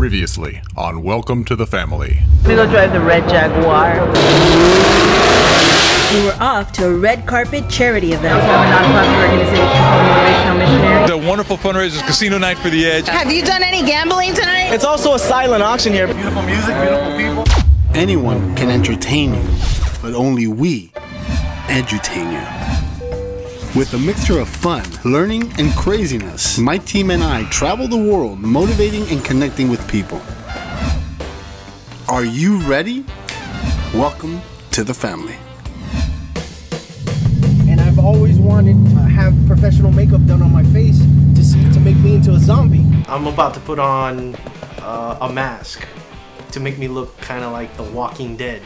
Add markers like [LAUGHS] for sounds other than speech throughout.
Previously on Welcome to the Family. We go drive the red Jaguar. We were off to a red carpet charity event. We have a nonprofit organization called Motivational Missionaries. The wonderful fundraisers, Casino Night for the Edge. Have you done any gambling tonight? It's also a silent auction here. Beautiful music, beautiful people. Anyone can entertain you, but only we edutain you. With a mixture of fun, learning, and craziness, my team and I travel the world motivating and connecting with people. Are you ready? Welcome to the family. And I've always wanted to have professional makeup done on my face to see to make me into a zombie. I'm about to put on uh, a mask to make me look kind of like The Walking Dead.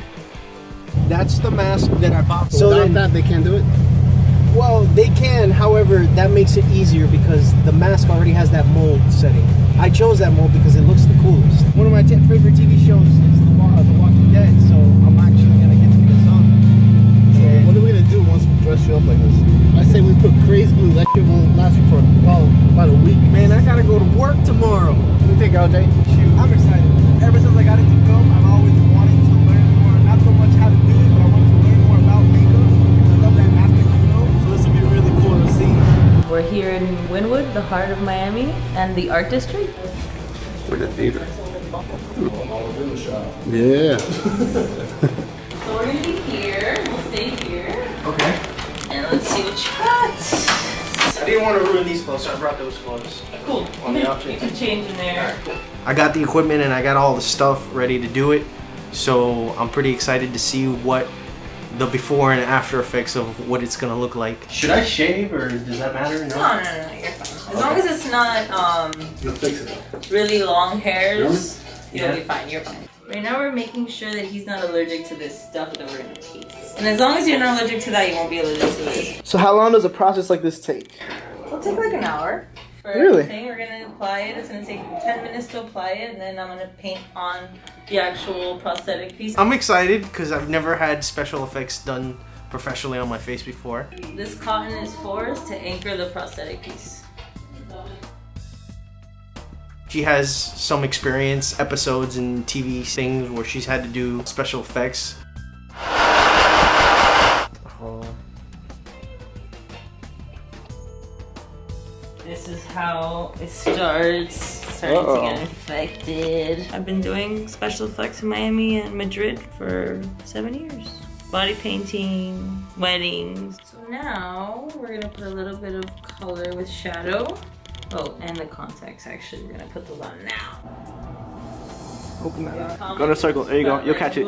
That's the mask that I bought. So Without that, they can't do it? Well, they can. However, that makes it easier because the mask already has that mold setting. I chose that mold because it looks the coolest. One of my t- favorite TV shows is The, Wa- The Walking Dead, so I'm actually gonna get to be a zombie. And What are we gonna do once we dress you up like this? I say we put crazy glue. That shit won't last you for about, about a week. man, I gotta go to work tomorrow. What do you think, LJ? Shoot, I'm excited. Ever since I got into We're here in Wynwood, the heart of Miami, and the art district. We're the theater. Yeah. [LAUGHS] So we're gonna be here. We'll stay here. Okay. And let's see what you got. I didn't want to ruin these clothes, so I brought those clothes. Cool. On the You options. can change in there. I got the equipment and I got all the stuff ready to do it. So I'm pretty excited to see what the before and after effects of what it's gonna look like. Should I shave or does that matter? No, no, no, no, you're fine. As long as it's not um You'll fix it. really long hairs, you'll Yeah. be fine. You're fine. Right now we're making sure that he's not allergic to this stuff that we're gonna taste. And as long as you're not allergic to that, you won't be allergic to this. So how long does a process like this take? It'll take like an hour. For Really? everything. We're gonna apply it. It's gonna take 10 minutes to apply it, and then I'm gonna paint on the actual prosthetic piece. I'm excited because I've never had special effects done professionally on my face before. This cotton is for us to anchor the prosthetic piece. She has some experience, episodes and TV things where she's had to do special effects. This is how it starts. Starting Uh-oh. to get infected. I've been doing special effects in Miami and Madrid for seven years. Body painting, weddings. So now we're gonna put a little bit of color with shadow. Oh, and the contacts actually. We're gonna put those on now. Open that up. Go to circle. There you go. You'll catch it.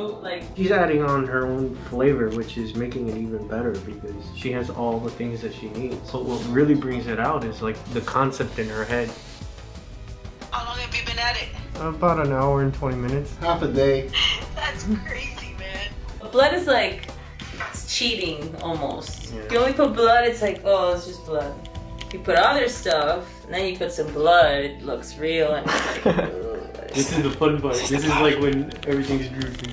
She's adding on her own flavor, which is making it even better because she has all the things that she needs. So what really brings it out is like the concept in her head. How long have you been at it? About an hour and 20 minutes. Half a day. [LAUGHS] That's crazy, man. blood is like it's cheating almost. Yeah. You only put blood, it's like oh, it's just blood. You put other stuff, and then you put some blood, it looks real and it's like. [LAUGHS] ugh. This is the fun part. This is like when everything's droopy.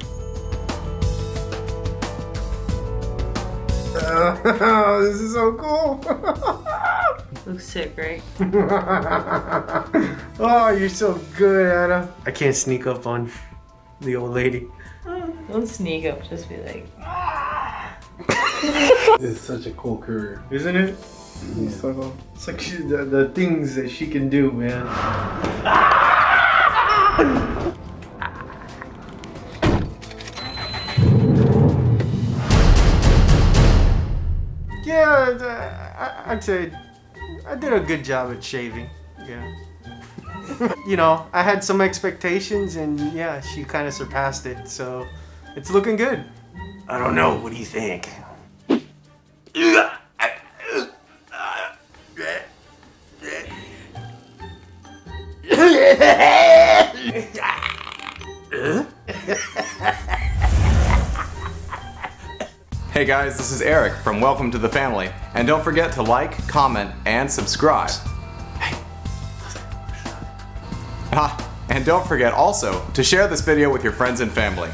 [LAUGHS] this is so cool. [LAUGHS] Looks sick, right? [LAUGHS] oh, you're so good, Anna. I can't sneak up on the old lady. Oh, don't sneak up, just be like. It's such a cool career. Isn't it? So, it's like she, the, the things that she can do, man. Yeah, I, I'd say I did a good job at shaving. Yeah. [LAUGHS] you know, I had some expectations, and yeah, she kind of surpassed it. So it's looking good. I don't know. What do you think? [LAUGHS] Hey guys, this is Eric from Welcome to the Family, and don't forget to like, comment, and subscribe. Ah, and don't forget also to share this video with your friends and family.